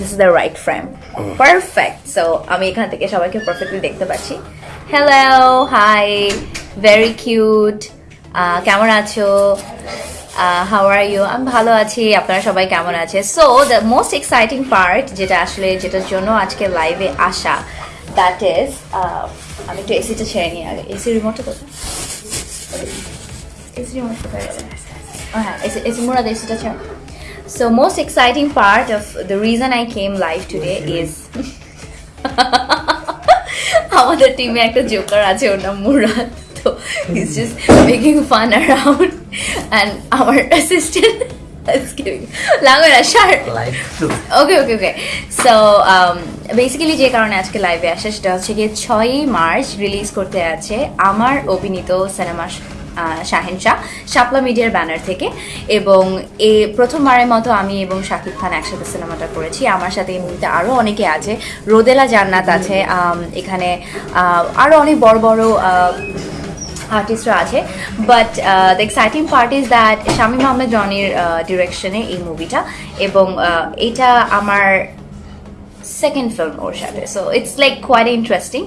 This is the right frame perfect so আমি এখান থেকে সবাইকে পারফেক্টলি দেখতে পাচ্ছি। হ্যালো হাই ভেরি কিউট কেমন আছো? হাউ আর ইউ আমি ভালো আছি আপনারা সবাই কেমন আছে so the most exciting part যেটা আসলে যেটার জন্য আজকে লাইভে আসা দ্যাট ইজ আমি একটু এসিটা ছেড়ে নিই আগে। এসি রিমোটটা কোথায়? এসি রিমোট কোথায় হ্যাঁ এসি এসি মুরাদ এসিটা ছেড়ে So most exciting part of the reason I came live today is আমাদের টিমে একটা জোকার আছে ওর নাম মুরাদ। তো is just making fun around and আমার assistant okay okay okay so basically যে কারণে আজকে লাইভে আসে সেটা হচ্ছে গিয়ে ছয়ই মার্চ রিলিজ করতে আছে আমার অভিনীত সিনেমা শাহেন শাহ, শাপলা মিডিয়ার ব্যানার থেকে। এবং এ প্রথমবারের মতো আমি এবং শাকিব খান একসাথে সিনেমাটা করেছি। আমার সাথে এই মুভিতে আরও অনেকে আছে। রোদেলা জান্নাত আছে এখানে আরও অনেক বড় বড় আর্টিস্টরা আছে। But the exciting part is that Shamim Ahmed জনির ডিরেকশনে এই মুভিটা এবং এটা আমার সেকেন্ড ফিল্ম ওর সাথে। So it's like quite interesting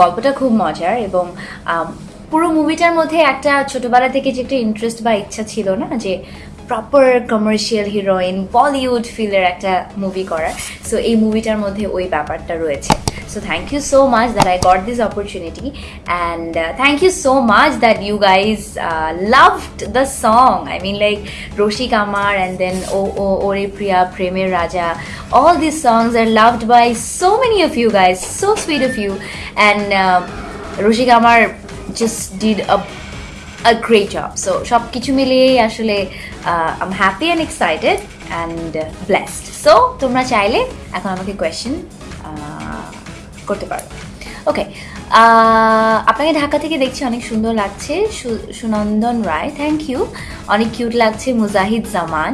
গল্পটা খুব মজার এবং পুরো মুভিটার মধ্যে একটা ছোটবেলা থেকে যে একটা ইন্টারেস্ট বা ইচ্ছা ছিল না যে প্রপার কমার্শিয়াল হিরোইন বলিউড ফিলের একটা মুভি করার সো এই মুভিটার মধ্যে ওই ব্যাপারটা রয়েছে। So thank you so much that I got this opportunity and thank you so much that you guys loved the song I mean like রশিক আমার অ্যান্ড দেন ও ও ওরে প্রিয়া প্রেমের রাজা these songs are loved by so many of you guys so sweet of you. And uh, রশিক আমার just did a a great job so সব কিছু মিলিয়েই আসলে uh, I'm happy and excited and uh, blessed so তোমরা চাইলে এখন আমাকে question করতে পারো ওকে আপনাকে ঢাকা থেকে দেখছি অনেক সুন্দর লাগছে সুনন্দন রায় থ্যাংক ইউ অনেক কিউট লাগছে Mujahid Zaman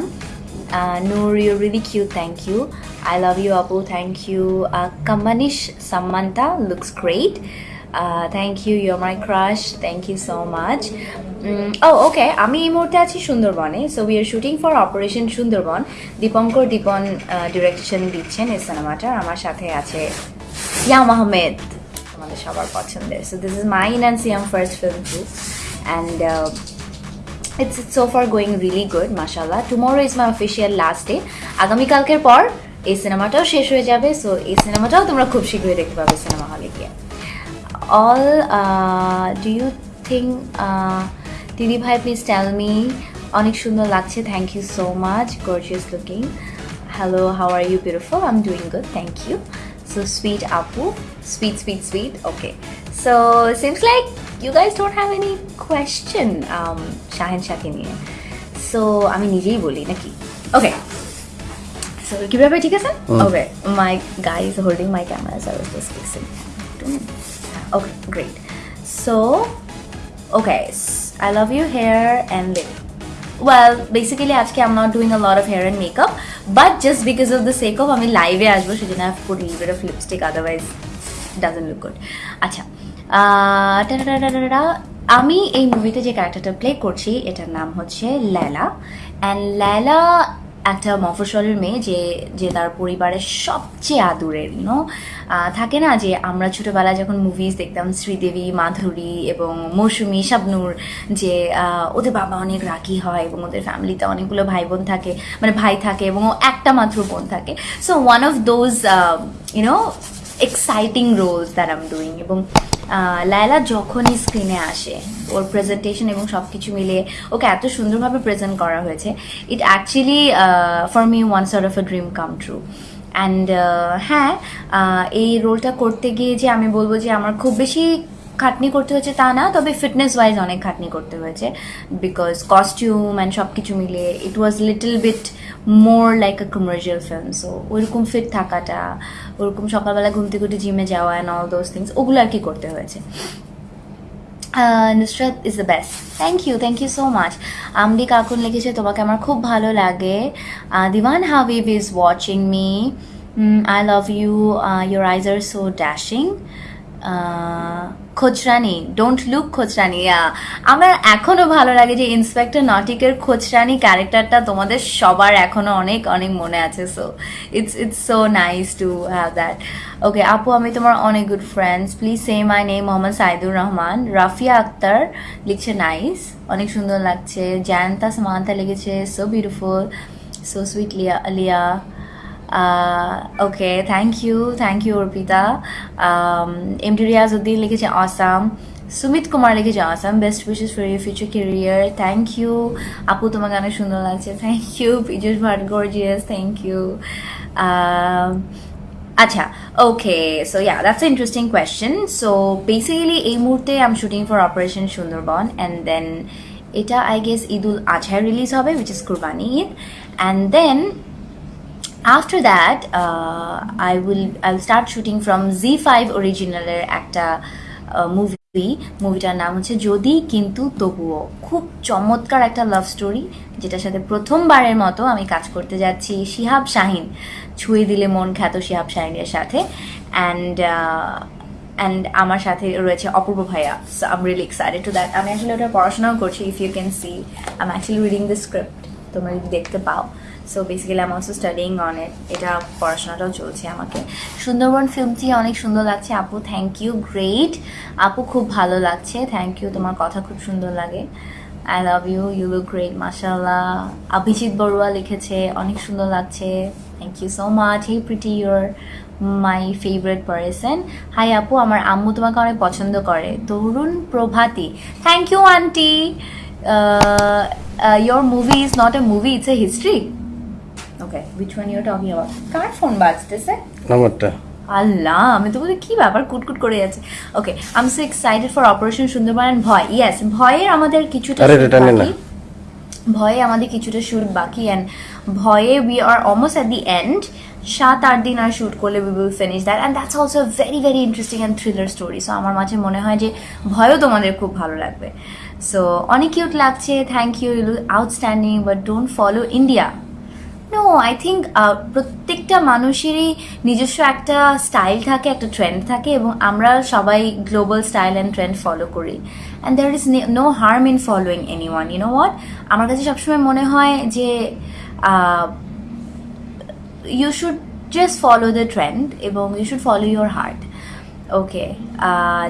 Uh, Noor, you're really cute. Thank you. I love you, Apu. Thank you. Uh, Kamanish Samantha looks you you're my crush thank you so much O okay. আমি এই মুহূর্তে আছি সুন্দরবনে so we are shooting for operation Sundarban Dipankar Dipon direction দিচ্ছেন এই সিনেমাটার আমার সাথে আছে সিয়াম আহমেদ আমাদের সবার পছন্দের। So this is mine and Siam first film too and it's it's so far going really good মাশাল্লাহ tomorrow is my official last day আগামীকালকের পর এই সিনেমাটাও শেষ হয়ে যাবে সো এই সিনেমাটাও তোমরা খুব শীঘ্রই দেখতে পাবে সিনেমা হলে গিয়ে। অল ডু ইউ থিঙ্ক দিদি ভাই প্লিজ টেল মি অনেক সুন্দর লাগছে thank you so much gorgeous looking hello how are you beautiful I am doing good thank you so sweet আপু sweet sweet sweet okay so seems like you guys don't have any question Shahen শাহকে নিয়ে। So আমি নিজেই বলি নাকি? Okay so কি ব্যাপার ঠিক আছে? হুম। Okay my guy is holding my camera I was just fixing okay great so okay I love you hair and lip well basically আজকে I'm not doing a lot of hair and makeup but just because of the sake of আমি লাইভে আসব সেজন্য I put leave of lipstick otherwise doesn't look good আচ্ছা আহ, টাটাটাটাটাটা, আমি এই মুভিতে যে ক্যারেক্টারটা প্লে করছি এটার নাম হচ্ছে ল্যালা অ্যান্ড ল্যালা একটা মফস্বলের মেয়ে যে যে তার পরিবারের সবচেয়ে আদুরের ইউনো থাকে না যে আমরা ছোটোবেলায় যখন মুভিজ দেখতাম, শ্রীদেবী, মাধুরী এবং মৌসুমী, শাবনুর, যে ওদের বাবা অনেক রাখি হয় এবং ওদের ফ্যামিলিতে অনেকগুলো ভাই বোন থাকে মানে ভাই থাকে এবং ও একটা মাত্র বোন থাকে। So one of those you know exciting roles that I'm doing এবং লায়লা যখনই স্ক্রিনে আসে, ওর প্রেজেন্টেশন এবং সব কিছু মিলে ওকে এত সুন্দরভাবে প্রেজেন্ট করা হয়েছে it actually for me one sort of a dream come true and হ্যাঁ এই রোলটা করতে গিয়ে যে আমি বলব যে আমার খুব বেশি খাটনি করতে হয়েছে তা না, তবে ফিটনেস ওয়াইজ অনেক খাটনি করতে হয়েছে। বিকজ কস্টিউম অ্যান্ড সব কিছু মিলিয়ে it was little bit more like a commercial film so ওইরকম ফিট থাকাটা, ওরকম সকালবেলা ঘুম থেকে উঠে জিমে যাওয়া অ্যান্ড অল দোজ থিংস ওগুলো আর কি করতে হয়েছে। Nusrat is the best thank you thank you so much আমদি কাকুন লিখেছে, তোমাকে আমার খুব ভালো লাগে। Dewan Habib is watching me I love you your eyes are so dashing খোচরানি don't look খোচরানি আমার এখনও ভালো লাগে যে ইন্সপেক্টর নটিকের খোচরানি ক্যারেক্টারটা তোমাদের সবার এখনও অনেক অনেক মনে আছে। So it's it's so nice to have that okay আপু, আমি তোমার অনেক good friends please say my name Mohammad Saidur Rahman. Rafia Akter লিখছে নাইস অনেক সুন্দর লাগছে। জায়ন্তা সামান্তা লিখেছে so beautiful so sweet Liya Liya. Okay thank you thank you Arpita MD Riazuddin লিখেছে আসাম সুমিত কুমার লিখেছে Assam best wishes for your future career thank you আপু তোমাকে অনেক সুন্দর লাগছে। Thank you Piyush Bhat gorgeous thank you আচ্ছা okay so yeah that's a interesting question so basically এই মুহূর্তে I'm shooting for operation Sundarban and then এটা I guess ঈদুল আজহায় রিলিজ হবে which is Qurbani Eid and then after that uh, i will i'll start shooting from z5 অরিজিনালের একটা movie মুভিটার নাম হচ্ছে যদি কিন্তু তবুও। খুব চমৎকার একটা লাভ স্টোরি যেটার সাথে প্রথমবারের মতো আমি কাজ করতে যাচ্ছি শিহাব শাহিন। ছুঁয়ে দিলে মন খ্যাত শিহাব শাহিনের সাথে। অ্যান্ড অ্যান্ড আমার সাথে রয়েছে অপূর্ব ভাইয়া so um really excited to that আমি আসলে ওটা পড়াশোনাও করছি if you can see I am actually reading the script তোমরা যদি দেখতে পাও। So basically um also studying on it এটা পড়াশোনাটাও চলছে আমাকে। সুন্দরবন ফিল্মটি অনেক সুন্দর লাগছে, আপু। থ্যাংক ইউ গ্রেট আপু, খুব ভালো লাগছে। থ্যাংক ইউ তোমার কথা খুব সুন্দর লাগে। I love you you look great মাসাল্লাহ অভিজিৎ বড়ুয়া লিখেছে, অনেক সুন্দর লাগছে। Thank you so much hey pretty your my favourite person hi আপু, আমার আম্মু তোমাকে অনেক পছন্দ করে। Tarun Prabhati. Thank you aunty your movie is not a movie it's a history okay one you're talking about কার ফোন বাজতেছে নাম্বারটা আল্লাহ আমি তো বলি কি ব্যাপার? কুটকুট করে যাচ্ছে। Okay I am so excited for Operation Sundarban ভয়। ইয়েস ভয়ের আমাদের কিছুটা। ভয়ে আমাদের কিছুটা শুট বাকি অ্যান্ড ভয়ে we are almost at the end সাত আট দিন আর শুট করলে we will finish that and that's also very very interesting and thriller story so আমার মাঝে মনে হয় যে ভয়ও তোমাদের খুব ভালো লাগবে। সো অনেক কিউট লাগছে। Thank you you outstanding but don't follow India no I think প্রত্যেকটা মানুষেরই নিজস্ব একটা স্টাইল থাকে, একটা ট্রেন্ড থাকে এবং আমরা সবাই global style and trend follow করি। And there is no harm in following any one you know what আমার কাছে সবসময় মনে হয় যে you should just follow the trend এবং you should follow your heart okay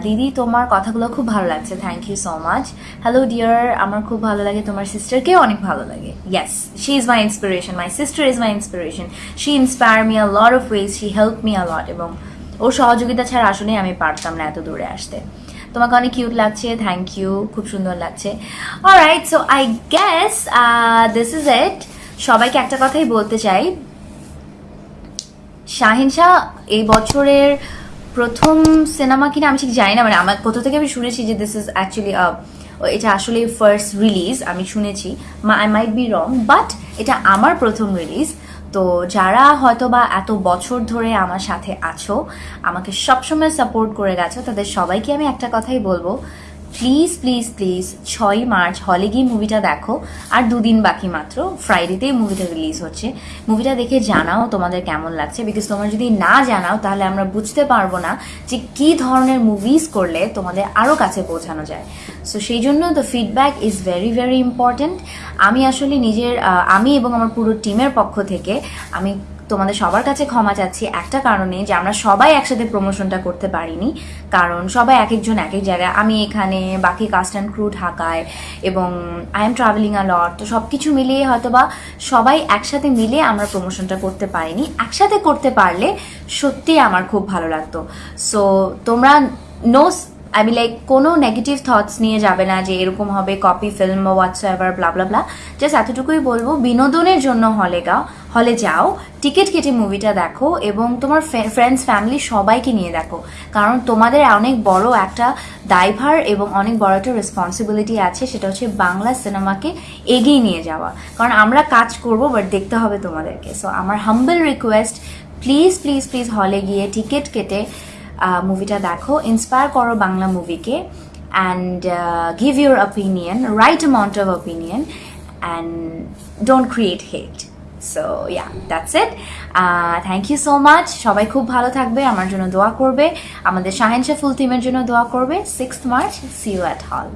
দিদি, তোমার কথাগুলো খুব ভালো লাগছে. Thank you so much hello dear আমার খুব ভালো লাগে। তোমার সিস্টারকেও অনেক ভালো লাগে। Yes she is my inspiration my sister is my inspiration she inspire me a lot of ways she help me a lot এবং ওর সহযোগিতা ছাড়া আসলে আমি পারতাম না এত দূরে আসতে। তোমাকে অনেক কিউট লাগছে। থ্যাংক ইউ খুব সুন্দর লাগছে। Alright so I guess this is it সবাইকে একটা কথাই বলতে চাই। শাহিন শাহ, এই বছরের প্রথম সিনেমা কিনা আমি ঠিক জানি না মানে আমার কোথা থেকে আমি শুনেছি যে দিস ইজ অ্যাকচুয়ালি এটা আসলে ফার্স্ট রিলিজ আমি শুনেছি। মা I might be wrong but এটা আমার প্রথম রিলিজ তো যারা হয়তো বা এত বছর ধরে আমার সাথে আছো, আমাকে সবসময় সাপোর্ট করে গেছো, তাদের সবাইকে আমি একটা কথাই বলব প্লিজ প্লিজ প্লিজ ছয়ই মার্চ, হলে গিয়ে মুভিটা দেখো। আর দুদিন বাকি মাত্র ফ্রাইডেতেই মুভিটা রিলিজ হচ্ছে। মুভিটা দেখে জানাও তোমাদের কেমন লাগছে বিকজ তোমরা যদি না জানাও, তাহলে আমরা বুঝতে পারব না যে কী ধরনের মুভিজ করলে তোমাদের আরও কাছে পৌঁছানো যায়। সো সেই জন্য the feedback is very very important আমি আসলে নিজের আমি এবং আমার পুরো টিমের পক্ষ থেকে আমি তোমাদের সবার কাছে ক্ষমা চাচ্ছি। একটা কারণে যে আমরা সবাই একসাথে প্রমোশনটা করতে পারিনি, কারণ সবাই এক একজন এক এক জায়গায়, আমি এখানে, বাকি কাস্ট অ্যান্ড ক্রু ঢাকায়, এবং I am travelling a lot তো সব কিছু মিলিয়ে হয়তো বা সবাই একসাথে মিলে আমরা প্রমোশনটা করতে পারিনি। একসাথে করতে পারলে সত্যি আমার খুব ভালো লাগতো। সো তোমরা নো বি লাইক কোনো নেগেটিভ থটস নিয়ে যাবে না যে এরকম হবে কপি ফিল্ম বা whatsoever blah blah blah just এতটুকুই বলব, বিনোদনের জন্য হলে গাও, হলে যাও টিকিট কেটে মুভিটা দেখো এবং তোমার ফ্রেন্ডস ফ্যামিলি সবাইকে নিয়ে দেখো। কারণ তোমাদের অনেক বড় একটা দায়ভার এবং অনেক বড় একটা রেসপন্সিবিলিটি আছে, সেটা হচ্ছে বাংলা সিনেমাকে এগিয়ে নিয়ে যাওয়া। কারণ আমরা কাজ করব বাট দেখতে হবে তোমাদেরকে। সো আমার humble request please please please হলে গিয়ে টিকিট কেটে মুভিটা দেখো। ইন্সপায়ার করো Bangla মুভিকে and give your opinion right amount of opinion and don't create hate so yeah that's it thank you so much সবাই খুব ভালো থাকবে, আমার জন্য দোয়া করবে। আমাদের শাহেনশা ফুল টিমের জন্য দোয়া করবে। Six March see you at hall